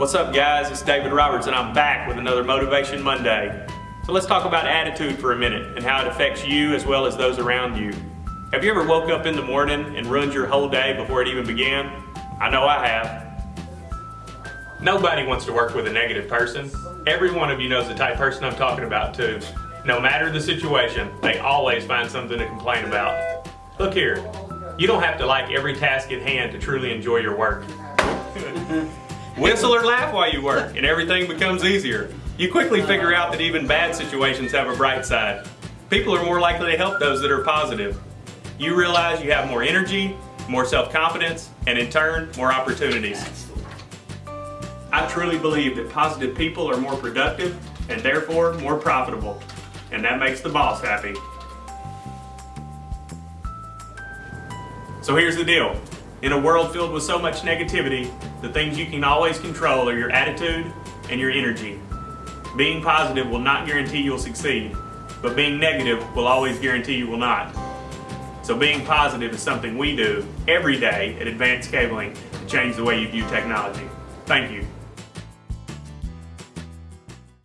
What's up guys, it's David Roberts and I'm back with another Motivation Monday. So let's talk about attitude for a minute and how it affects you as well as those around you. Have you ever woke up in the morning and ruined your whole day before it even began? I know I have. Nobody wants to work with a negative person. Every one of you knows the type person I'm talking about too. No matter the situation, they always find something to complain about. Look here, you don't have to like every task at hand to truly enjoy your work. Whistle or laugh while you work and everything becomes easier. You quickly uh-huh. figure out that even bad situations have a bright side. People are more likely to help those that are positive. You realize you have more energy, more self-confidence, and in turn, more opportunities. I truly believe that positive people are more productive and therefore more profitable. And that makes the boss happy. So here's the deal. In a world filled with so much negativity, the things you can always control are your attitude and your energy. Being positive will not guarantee you'll succeed, but being negative will always guarantee you will not. So being positive is something we do every day at Advanced Cabling to change the way you view technology. Thank you.